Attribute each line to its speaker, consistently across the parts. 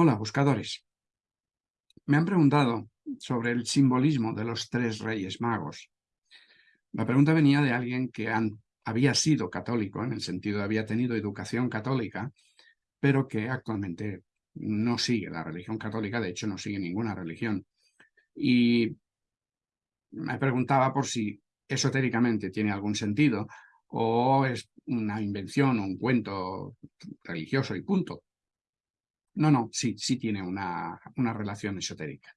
Speaker 1: Hola, buscadores. Me han preguntado sobre el simbolismo de los tres reyes magos. La pregunta venía de alguien que había sido católico, en el sentido de había tenido educación católica, pero que actualmente no sigue la religión católica, de hecho no sigue ninguna religión. Y me preguntaba por si esotéricamente tiene algún sentido o es una invención un cuento religioso y punto. No, no, sí, sí tiene una, una relación esotérica.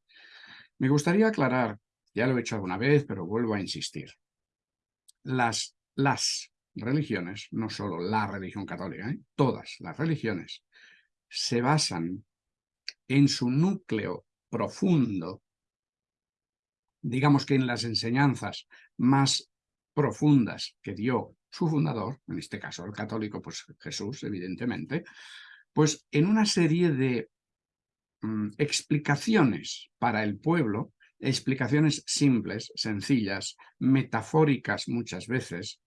Speaker 1: Me gustaría aclarar, ya lo he hecho alguna vez, pero vuelvo a insistir. Las, las religiones, no solo la religión católica, ¿eh? todas las religiones, se basan en su núcleo profundo, digamos que en las enseñanzas más profundas que dio su fundador, en este caso el católico, pues Jesús, evidentemente, pues en una serie de mm, explicaciones para el pueblo, explicaciones simples, sencillas, metafóricas muchas veces,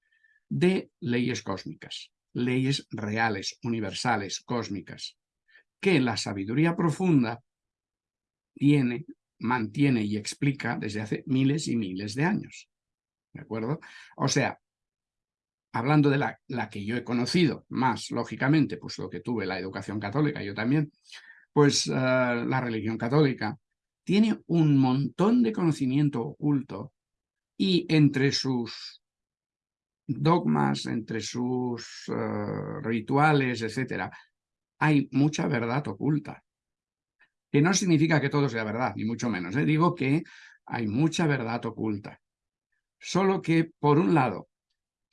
Speaker 1: de leyes cósmicas, leyes reales, universales, cósmicas, que la sabiduría profunda tiene, mantiene y explica desde hace miles y miles de años. ¿De acuerdo? O sea, hablando de la, que yo he conocido más, lógicamente, pues lo que tuve, la educación católica, yo también, pues eh, la religión católica tiene un montón de conocimiento oculto y entre sus dogmas, entre sus eh, rituales, etcétera, hay mucha verdad oculta. Que no significa que todo sea verdad, ni mucho menos. ¿eh? Digo que hay mucha verdad oculta. Solo que, por un lado,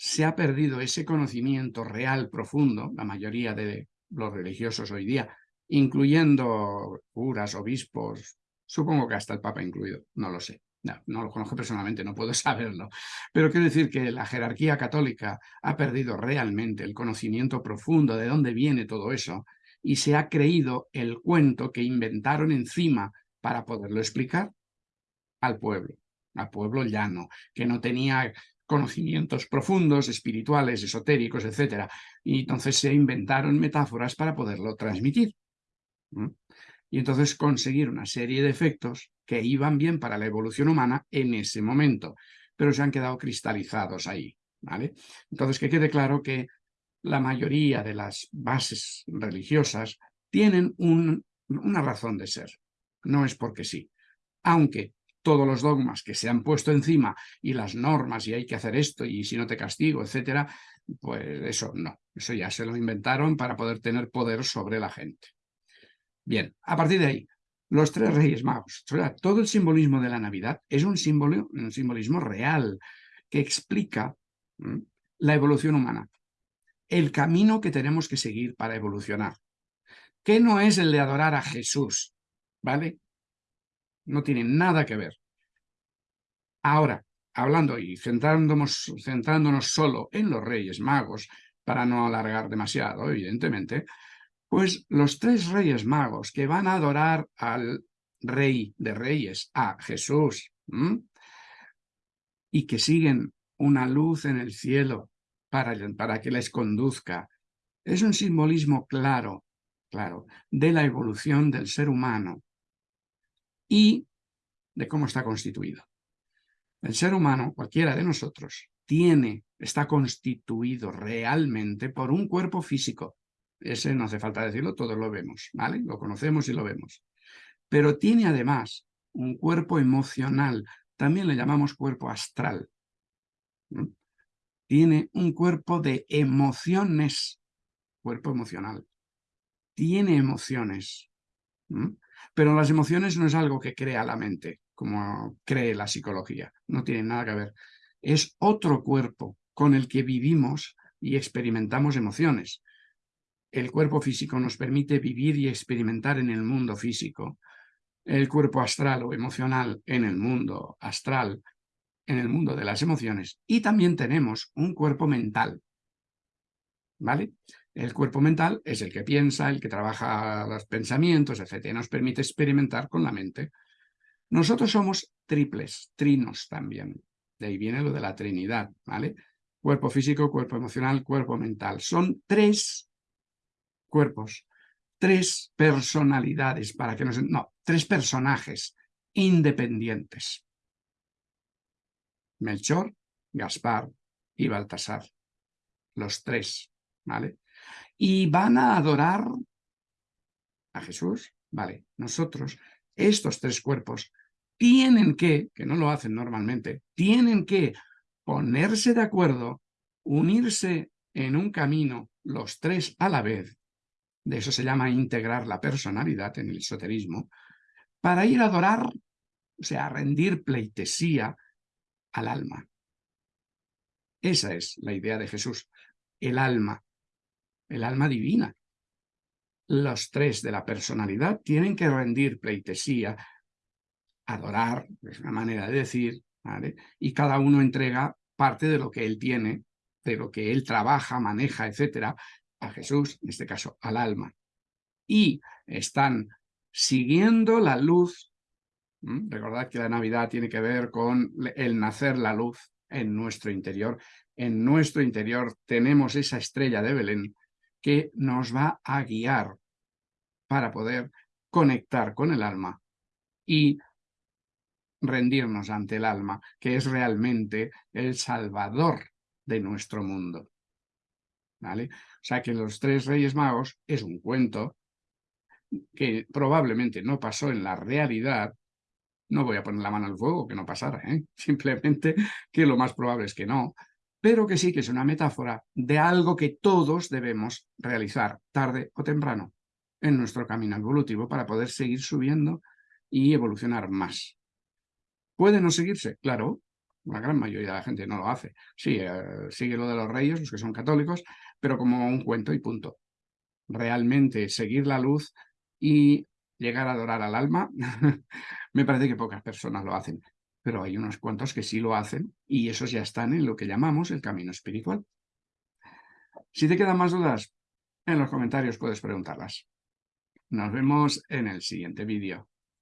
Speaker 1: se ha perdido ese conocimiento real, profundo, la mayoría de los religiosos hoy día, incluyendo curas, obispos, supongo que hasta el Papa incluido, no lo sé. No, lo conozco personalmente, no puedo saberlo. Pero quiero decir que la jerarquía católica ha perdido realmente el conocimiento profundo de dónde viene todo eso y se ha creído el cuento que inventaron encima para poderlo explicar al pueblo, al pueblo llano, que no tenía conocimientos profundos, espirituales, esotéricos, etc. Y entonces se inventaron metáforas para poderlo transmitir. Y entonces conseguir una serie de efectos que iban bien para la evolución humana en ese momento, pero se han quedado cristalizados ahí. ¿vale? Entonces que quede claro que la mayoría de las bases religiosas tienen una razón de ser. No es porque sí. Aunque todos los dogmas que se han puesto encima y las normas y hay que hacer esto y si no te castigo, etcétera, pues eso no, eso ya se lo inventaron para poder tener poder sobre la gente. Bien, a partir de ahí, los tres reyes magos, todo el simbolismo de la Navidad es un, un simbolismo real que explica la evolución humana, el camino que tenemos que seguir para evolucionar, que no es el de adorar a Jesús, ¿vale? No tiene nada que ver. Ahora, hablando y centrándonos, centrándonos solo en los reyes magos, para no alargar demasiado, evidentemente, pues los tres reyes magos que van a adorar al rey de reyes, a Jesús, y que siguen una luz en el cielo para, para que les conduzca, es un simbolismo claro, claro, de la evolución del ser humano y de cómo está constituido. El ser humano, cualquiera de nosotros, tiene, está constituido realmente por un cuerpo físico. Ese no hace falta decirlo, todos lo vemos, ¿vale? Lo conocemos y lo vemos. Pero tiene además un cuerpo emocional, también le llamamos cuerpo astral. Tiene un cuerpo de emociones, cuerpo emocional. Tiene emociones. Pero las emociones no es algo que crea la mente, como cree la psicología. No tiene nada que ver. Es otro cuerpo con el que vivimos y experimentamos emociones. El cuerpo físico nos permite vivir y experimentar en el mundo físico. El cuerpo astral o emocional en el mundo astral, en el mundo de las emociones. Y también tenemos un cuerpo mental. ¿Vale? El cuerpo mental es el que piensa, el que trabaja los pensamientos, etc. Nos permite experimentar con la mente. Nosotros somos triples, trinos también. De ahí viene lo de la trinidad, ¿vale? Cuerpo físico, cuerpo emocional, cuerpo mental. Son tres cuerpos tres personalidades, para que nos... No, tres personajes independientes. Melchor, Gaspar y Baltasar. Los tres, ¿vale? Y van a adorar a Jesús, ¿vale? Nosotros, estos tres cuerpos, tienen que, que no lo hacen normalmente, tienen que ponerse de acuerdo, unirse en un camino los tres a la vez, de eso se llama integrar la personalidad en el esoterismo, para ir a adorar, o sea, a rendir pleitesía al alma. Esa es la idea de Jesús, el alma, el alma divina. Los tres de la personalidad tienen que rendir pleitesía, adorar, es una manera de decir, y cada uno entrega parte de lo que él tiene, de lo que él trabaja, maneja, etcétera, a Jesús, en este caso al alma. Y están siguiendo la luz. Recordad que la Navidad tiene que ver con el nacer la luz en nuestro interior. En nuestro interior tenemos esa estrella de Belén que nos va a guiar para poder conectar con el alma y rendirnos ante el alma, que es realmente el salvador de nuestro mundo. ¿Vale? O sea que los tres reyes magos es un cuento que probablemente no pasó en la realidad, no voy a poner la mano al fuego que no pasara, ¿eh? simplemente que lo más probable es que no, pero que sí que es una metáfora de algo que todos debemos realizar tarde o temprano en nuestro camino evolutivo para poder seguir subiendo y evolucionar más. ¿Puede no seguirse? Claro, la gran mayoría de la gente no lo hace. Sí, eh, sigue lo de los reyes, los que son católicos, pero como un cuento y punto. Realmente seguir la luz y llegar a adorar al alma, me parece que pocas personas lo hacen, pero hay unos cuantos que sí lo hacen y esos ya están en lo que llamamos el camino espiritual. Si te quedan más dudas, en los comentarios puedes preguntarlas. Nos vemos en el siguiente vídeo.